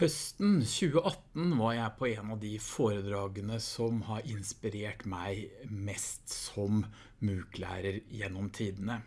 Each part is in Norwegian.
Høsten 2018 var jeg på en av de foredragene som har inspirert meg mest som MOOC-lærer gjennom tidene.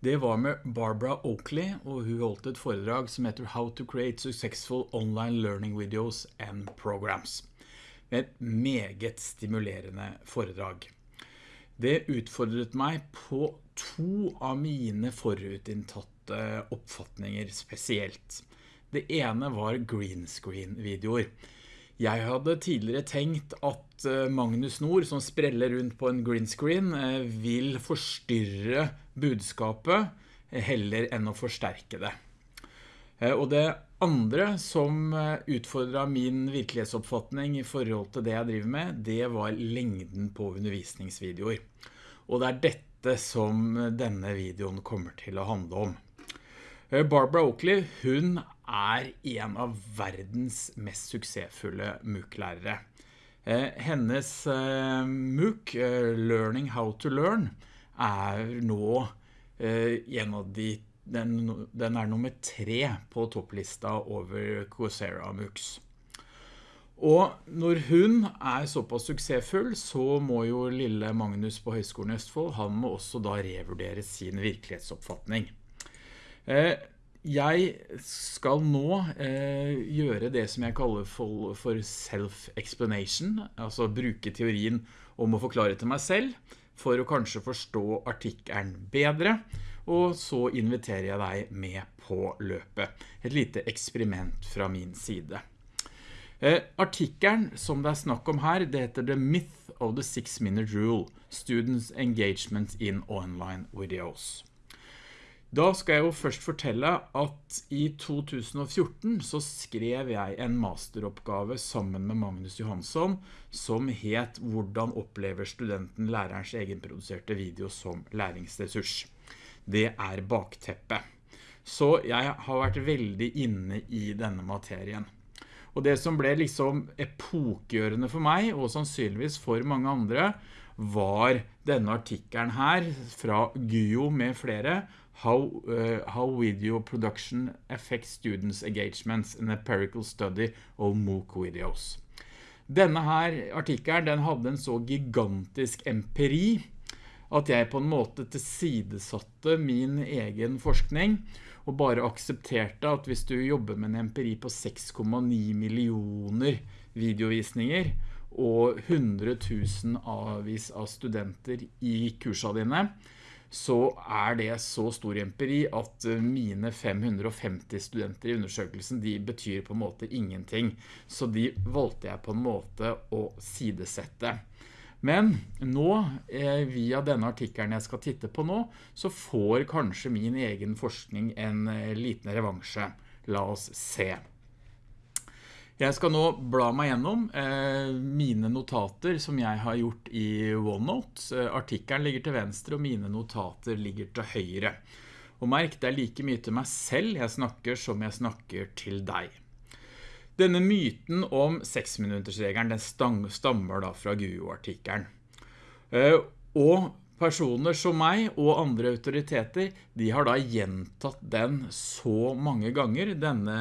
Det var med Barbara Oakley, og hun holdt et foredrag som heter How to Create Successful Online Learning Videos and Programs. Et meget stimulerende foredrag. Det utfordret meg på to av mine forutinntatte oppfatninger spesielt. Det ene var green screen videoer. Jeg hadde tidligere tenkt at eh, Magnus Nord, som spreller rundt på en green screen, eh, vil forstyrre budskapet eh, heller enn å forsterke det. Og det andre som utfordret min virkelighetsoppfatning i forhold til det jeg driver med, det var lengden på undervisningsvideoer. Og det er dette som denne videoen kommer til å handle om. Barbara Oakley, hun er en av verdens mest suksessfulle MOOC-lærere. Eh, hennes eh, MOOC, eh, Learning How to Learn, er nå en av de, den, den er nummer tre på topplista over Coursera MOOCs. Og når hun er såpass suksessfull, så må jo lille Magnus på Høgskolen i Østfold, han må også da revurdere sin virkelighetsoppfatning. Jeg skal nå eh, gjøre det som jeg kaller for, for self-explanation, altså bruke teorien om å forklare til meg selv, for å kanskje forstå artikkelen bedre, og så inviterer jeg deg med på løpet. Et lite eksperiment fra min side. Eh, artikkelen som det er snakk om her, det heter The Myth of the Six Minute Rule, Students Engagement in Online Videos. Da skal jeg jo først fortelle at i 2014 så skrev jeg en masteroppgave sammen med Magnus Johansson som het «Hvordan opplever studenten lærerens egenproduserte video som læringsressurs?» Det er bakteppet. Så jeg har vært veldig inne i denne materien. Og det som ble liksom epokgjørende for meg, og sannsynligvis for mange andre, var denne artikkelen her fra Guo med flere, how, uh, how video production affects students' engagements, an empirical study of MOOC videos. Denne her artikkelen, den hadde en så gigantisk empiri, at jeg på en måte tilsidesatte min egen forskning, og bare aksepterte at hvis du jobber med en empiri på 6,9 millioner videovisninger, og 100 000 avvis av studenter i kursene dine, så er det så stor empiri at eh, mine 550 studenter i undersøkelsen, de betyr på en måte ingenting. Så de valgte jeg på en måte å sidesette. Men nå, eh, via denne artikkelen jeg skal titte på nå, så får kanskje min egen forskning en eh, liten revansje. La oss se. Jeg skal nå bla meg gjennom eh, mine notater som jeg har gjort i OneNote. Artikkelen ligger til venstre og mine notater ligger til høyre. Og merk, det er like mye til meg selv jeg snakker som jeg snakker til deg. Denne myten om 6-minuttersregelen, den stammer da fra GUO-artikkelen. Eh, og personer som meg og andre autoriteter, de har da gjentatt den så mange ganger, denne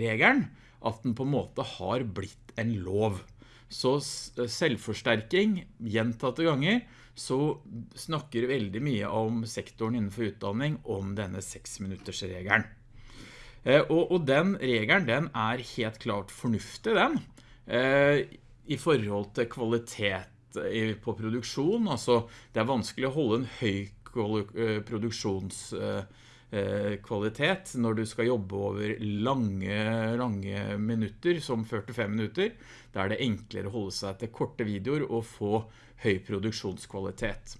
regelen, at den på en måte har blitt en lov. Så selvforsterking, gjentatte ganger, så snakker veldig mye om sektoren innenfor utdanning om denne 6-minuttersregelen. Eh, og, og, den regelen, den er helt klart fornuftig, den. Eh, I forhold til kvalitet på produksjon, altså det er vanskelig å holde en høy eh, produksjons Eh, kvalitet når du skal jobbe over lange, lange minutter, som 45 minutter. Da er det enklere å holde seg til korte videoer og få høy produksjonskvalitet.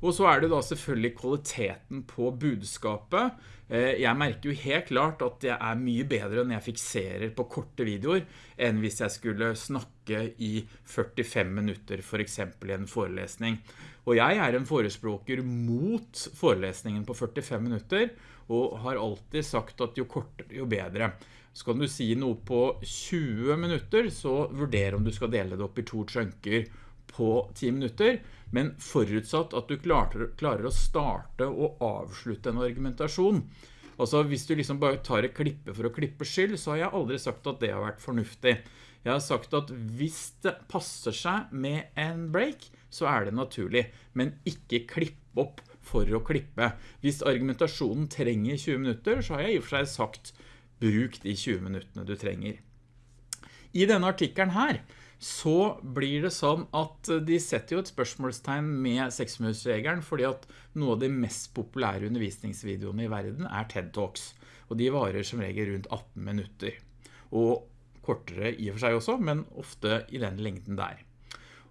Og så er det da selvfølgelig kvaliteten på budskapet. Eh, jeg merker jo helt klart at det er mye bedre når jeg fikserer på korte videoer, enn hvis jeg skulle snakke i 45 minutter, for eksempel i en forelesning. Og jeg er en forespråker mot forelesningen på 45 minutter, og har alltid sagt at jo kortere, jo bedre. Så kan du si noe på 20 minutter, så vurder om du skal dele det opp i to chunker på 10 minutter, men forutsatt at du klarer, klarer å starte og avslutte en argumentasjon. Altså hvis du liksom bare tar et klippe for å klippe skyld, så har jeg aldri sagt at det har vært fornuftig. Jeg har sagt at hvis det passer seg med en break, så er det naturlig, men ikke klipp opp for å klippe. Hvis argumentasjonen trenger 20 minutter, så har jeg i og for seg sagt bruk de 20 minuttene du trenger. I denne artikkelen her, så blir det sånn at de setter jo et spørsmålstegn med 6-minuttsregelen, fordi at noe av de mest populære undervisningsvideoene i verden er TED Talks, og de varer som regel rundt 18 minutter. Og kortere i og for seg også, men ofte i den lengden der.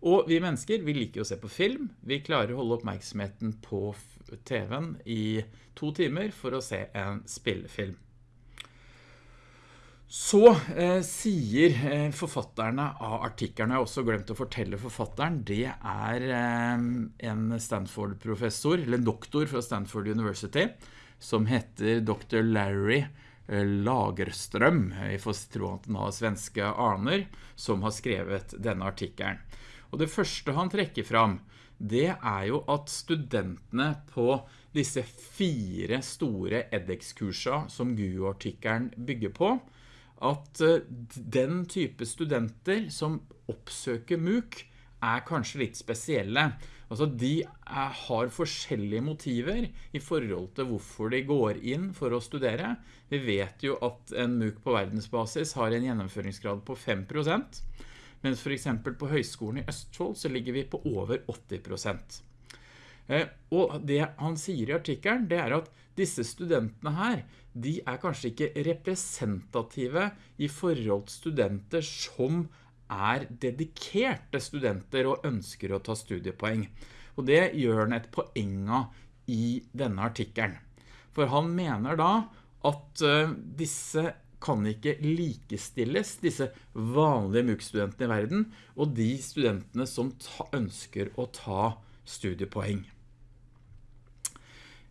Og vi mennesker, vi liker å se på film. Vi klarer å holde oppmerksomheten på TV-en i to timer for å se en spillefilm. Så eh, sier eh, forfatterne av artikkerne, jeg har også glemt å fortelle forfatteren, det er eh, en Stanford-professor, eller en doktor fra Stanford University, som heter Dr. Larry eh, Lagerstrøm, jeg får tro han har svenske aner, som har skrevet denne artikkelen. Og det første han trekker fram, det er jo at studentene på disse fire store edX-kursa som GU-artikkelen bygger på, at eh, den type studenter som oppsøker MOOC er kanskje litt spesielle. Altså de er, har forskjellige motiver i forhold til hvorfor de går inn for å studere. Vi vet jo at en MOOC på verdensbasis har en gjennomføringsgrad på 5%, mens for eksempel på Høgskolen i Østfold så ligger vi på over 80%. Eh, og det han sier i artikkelen, det er at disse studentene her, de er kanskje ikke representative i forhold til studenter som er dedikerte studenter og ønsker å ta studiepoeng. Og det gjør han et poeng av i denne artikkelen. For han mener da at eh, disse kan ikke likestilles, disse vanlige MOOC-studentene i verden, og de studentene som ønsker å ta studiepoeng.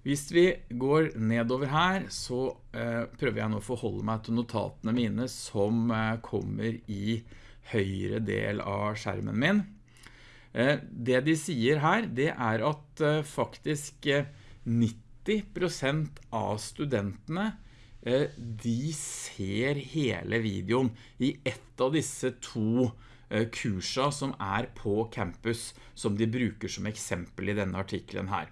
Hvis vi går nedover her, så eh, prøver jeg nå å forholde meg til notatene mine som eh, kommer i høyre del av skjermen min. Eh, det de sier her, det er at faktisk 90% eh, av studentene de ser hele videoen i ett av disse to kursa som er på campus, som de bruker som eksempel i denne artiklen her.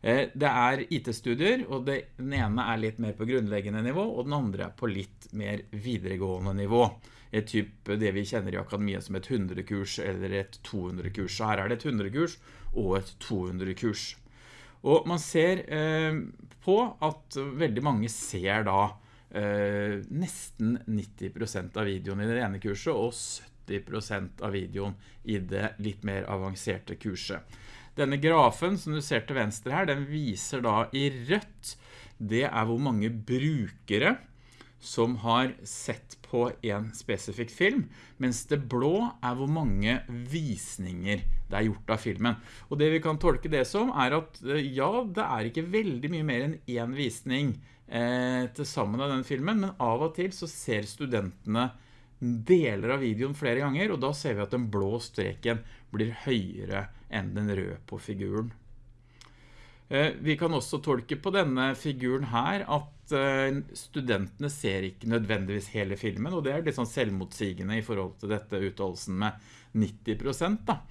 Eh, det er IT-studier, og den ene er litt mer på grunnleggende nivå, og den andre er på litt mer videregående nivå. Et typ det vi kjenner i akademiet som et 100-kurs eller et 200-kurs. Så her er det et 100-kurs og et 200-kurs. Og man ser eh, på at veldig mange ser da eh, nesten 90% av videoen i det ene kurset, og 70% av videoen i det litt mer avanserte kurset. Denne grafen som du ser til venstre her, den viser da i rødt, det er hvor mange brukere som har sett på en spesifikk film, mens det blå er hvor mange visninger det er gjort av filmen. Og det vi kan tolke det som er at eh, ja, det er ikke veldig mye mer enn en visning eh, til sammen av den filmen, men av og til så ser studentene deler av videoen flere ganger, og da ser vi at den blå streken blir høyere enn den røde på figuren. Eh, vi kan også tolke på denne figuren her at eh, studentene ser ikke nødvendigvis hele filmen, og det er litt sånn selvmotsigende i forhold til dette utholdelsen med 90% da.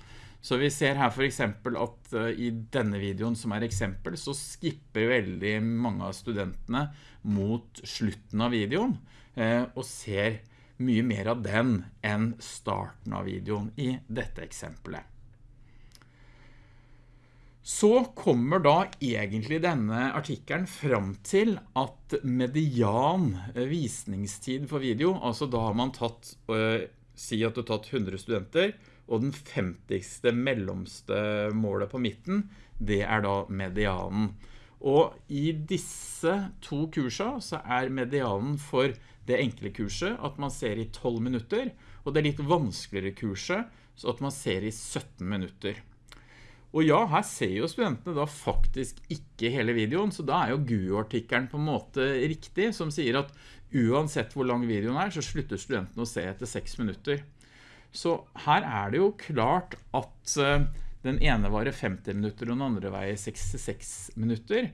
Så vi ser her for eksempel at eh, i denne videoen som er eksempel, så skipper veldig mange av studentene mot slutten av videoen, og ser mye mer av den enn starten av videoen i dette eksempelet. Så kommer da egentlig denne artikkelen fram til at median visningstid for video, altså da har man tatt, øh, si at du har tatt 100 studenter, og den 50. mellomste målet på midten, det er da medianen. Og i disse to kursa så er medianen for det enkle kurset at man ser i 12 minutter, og det litt vanskeligere kurset så at man ser i 17 minutter. Og ja, her ser jo studentene da faktisk ikke hele videoen, så da er jo GU-artikkelen på en måte riktig, som sier at uansett hvor lang videoen er, så slutter studentene å se etter 6 minutter. Så her er det jo klart at eh, den ene varer 50 minutter, og den andre veier 66 minutter.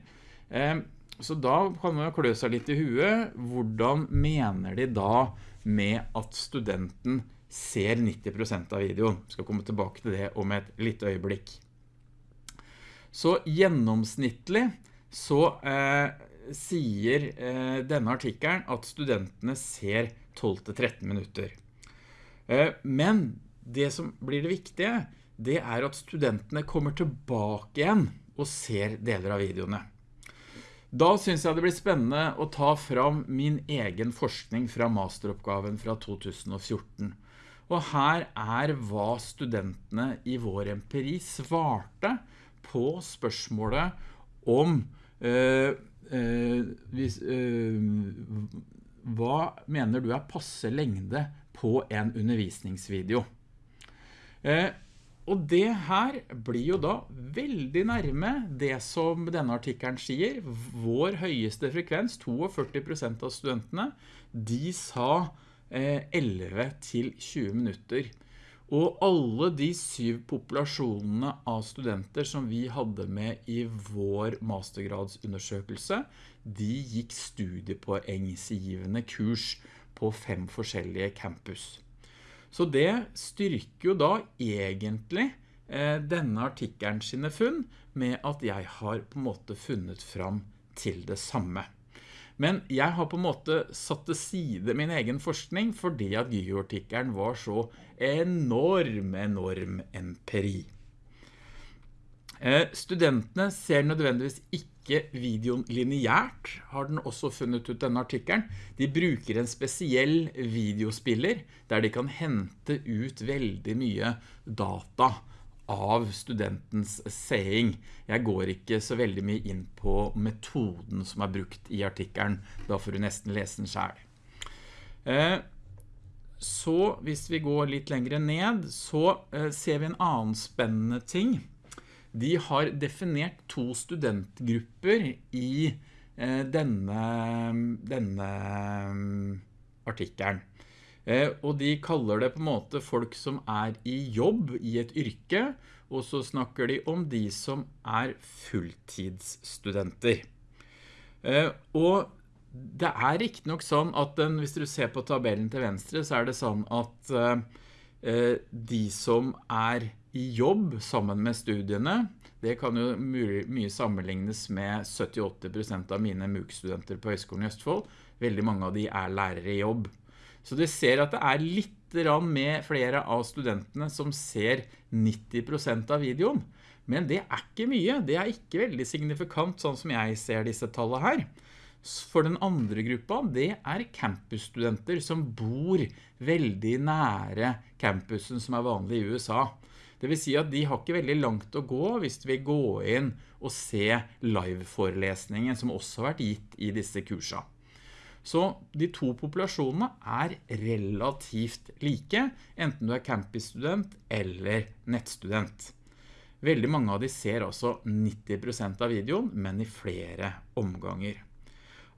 Eh, så da kan man jo klø seg litt i huet. Hvordan mener de da med at studenten ser 90% av videoen? Jeg skal komme tilbake til det om et litt øyeblikk. Så gjennomsnittlig så eh, sier eh, denne artikkelen at studentene ser 12-13 minutter. Eh, men det som blir det viktige, det er at studentene kommer tilbake igjen og ser deler av videoene. Da synes jeg det blir spennende å ta fram min egen forskning fra masteroppgaven fra 2014. Og her er hva studentene i vår empiri svarte på spørsmålet om eh, eh, hvis, øh, hva mener du er passe lengde på en undervisningsvideo? Og det her blir jo da veldig nærme det som denne artikkelen sier. Vår høyeste frekvens, 42% av studentene, de sa 11 eh, til 20 minutter. Og alle de syv populasjonene av studenter som vi hadde med i vår mastergradsundersøkelse, de gikk studiepoengsgivende kurs på fem forskjellige campus. Så det styrker jo da egentlig eh, denne artikkelen sine funn med at jeg har på en måte funnet fram til det samme. Men jeg har på en måte satt til side min egen forskning fordi at Gyo-artikkelen var så enorm, enorm empiri. Eh, studentene ser nødvendigvis ikke videoen lineært, har den også funnet ut denne artikkelen. De bruker en spesiell videospiller, der de kan hente ut veldig mye data av studentens seing. Jeg går ikke så veldig mye inn på metoden som er brukt i artikkelen, da får du nesten lese den selv. Eh, så hvis vi går litt lengre ned, så eh, ser vi en annen spennende ting de har definert to studentgrupper i eh, denne, denne mm, artikkelen. Eh, og de kaller det på en måte folk som er i jobb i et yrke, og så snakker de om de som er fulltidsstudenter. Eh, og det er ikke nok sånn at den, hvis du ser på tabellen til venstre, så er det sånn at de som er i jobb sammen med studiene. Det kan jo mye, sammenlignes med 70-80% av mine MOOC-studenter på Høgskolen i Østfold. Veldig mange av de er lærere i jobb. Så du ser at det er litt med flere av studentene som ser 90% av videoen. Men det er ikke mye. Det er ikke veldig signifikant sånn som jeg ser disse tallene her. For den andre gruppa, det er campusstudenter som bor veldig nære campusen som er vanlig i USA. Det vil si at de har ikke veldig langt å gå hvis vi går inn og se live-forelesningen som også har vært gitt i disse kursene. Så de to populasjonene er relativt like, enten du er campusstudent eller nettstudent. Veldig mange av de ser altså 90% av videoen, men i flere omganger.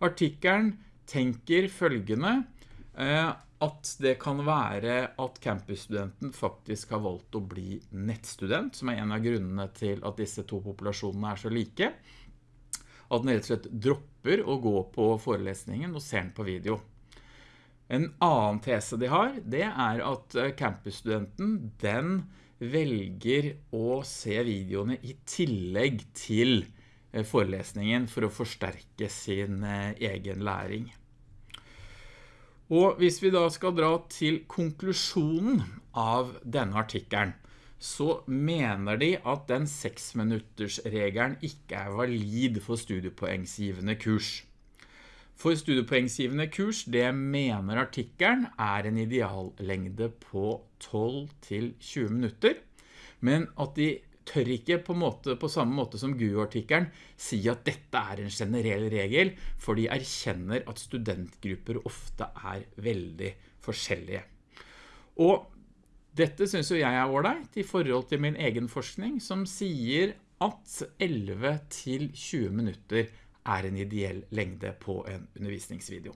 Artikkelen tenker følgende, eh, at det kan være at campusstudenten faktisk har valgt å bli nettstudent, som er en av grunnene til at disse to populasjonene er så like. At den rett og slett dropper å gå på forelesningen og ser den på video. En annen tese de har, det er at eh, campusstudenten, den velger å se videoene i tillegg til eh, forelesningen for å forsterke sin eh, egen læring. Og hvis vi da skal dra til konklusjonen av denne artikkelen, så mener de at den 6-minutters-regelen ikke er valid for studiepoengsgivende kurs. For studiepoengsgivende kurs, det mener artikkelen er en ideallengde på 12-20 minutter, men at de tør ikke på, måte, på samme måte som GU-artikkelen si at dette er en generell regel, for de erkjenner at studentgrupper ofte er veldig forskjellige. Og dette synes jo jeg er ordentlig i forhold til min egen forskning, som sier at 11 til 20 minutter er en ideell lengde på en undervisningsvideo.